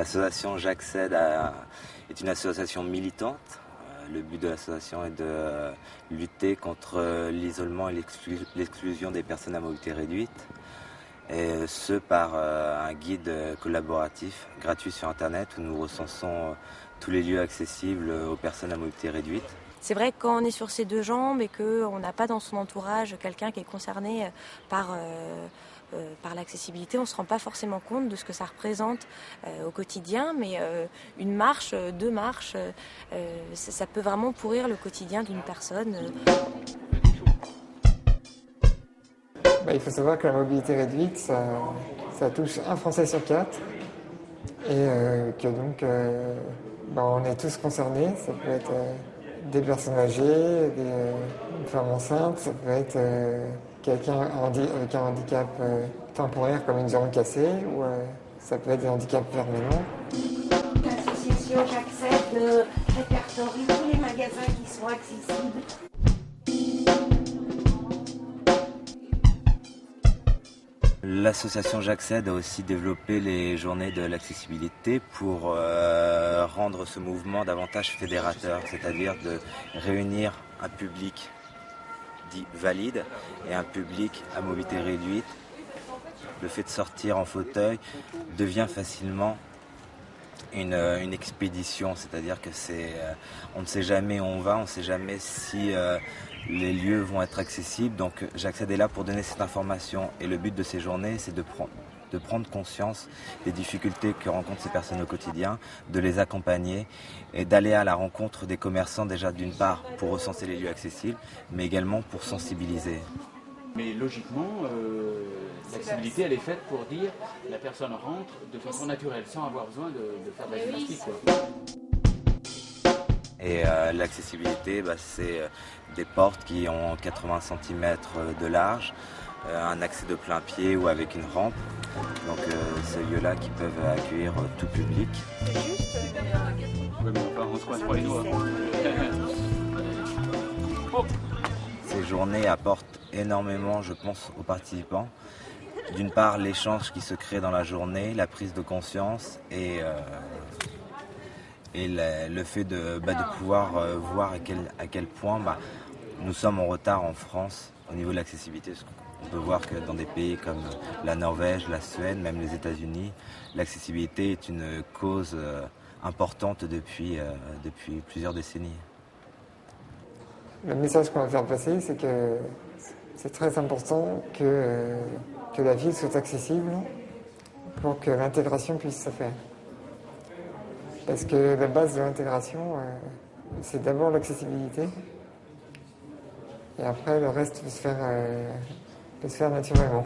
L'association J'accède est une association militante. Euh, le but de l'association est de euh, lutter contre l'isolement et l'exclusion des personnes à mobilité réduite. Et ce par un guide collaboratif gratuit sur Internet où nous recensons tous les lieux accessibles aux personnes à mobilité réduite. C'est vrai que quand on est sur ses deux jambes et qu'on n'a pas dans son entourage quelqu'un qui est concerné par euh, par l'accessibilité, on ne se rend pas forcément compte de ce que ça représente euh, au quotidien, mais euh, une marche, deux marches, ça, peut vraiment pourrir le quotidien d'une personne. Bah, il faut savoir que la mobilité réduite, ça, touche un Français sur quatre, et que donc bah, on est tous concernés. Ça peut être des personnes âgées, des femmes enceintes, ça peut être quelqu'un avec un handicap euh, temporaire comme une jambe cassée ou euh, ça peut être des handicaps permanents. L'association J'accepte répertorie tous les magasins qui sont accessibles. L'association J'accède a aussi développé les journées de l'accessibilité pour euh, rendre ce mouvement davantage fédérateur, c'est-à-dire de réunir un public dit valide et un public à mobilité réduite, le fait de sortir en fauteuil devient facilement une, euh, expédition, c'est-à-dire que c'est, euh, on ne sait jamais où on va, on ne sait jamais si euh, les lieux vont être accessibles. Donc j'accède là pour donner cette information et le but de ces journées, c'est de prendre de prendre conscience des difficultés que rencontrent ces personnes au quotidien, de les accompagner et d'aller à la rencontre des commerçants déjà d'une part pour recenser les lieux accessibles, mais également pour sensibiliser. Mais logiquement, euh, l'accessibilité, elle est faite pour dire la personne rentre de façon naturelle, sans avoir besoin de, faire de la gymnastique. Et euh, l'accessibilité, bah, c'est euh, des portes qui ont 80 cm de large, un accès de plein pied ou avec une rampe. Donc ces lieux-là qui peuvent accueillir tout public. Ces journées apportent énormément, je pense, aux participants. D'une part, l'échange qui se crée dans la journée, la prise de conscience et, euh, le, fait de, bah, pouvoir euh, voir à quel, à quel point bah, nous sommes en retard en France au niveau de l'accessibilité. On peut voir que dans des pays comme la Norvège, la Suède, même les États-Unis, l'accessibilité est une cause euh, importante depuis, depuis plusieurs décennies. Le message qu'on va faire passer, c'est que c'est très important que, que la ville soit accessible pour que l'intégration puisse se faire. Parce que la base de l'intégration, euh, c'est d'abord l'accessibilité. Et après, le reste peut se faire, euh, peut se faire naturellement.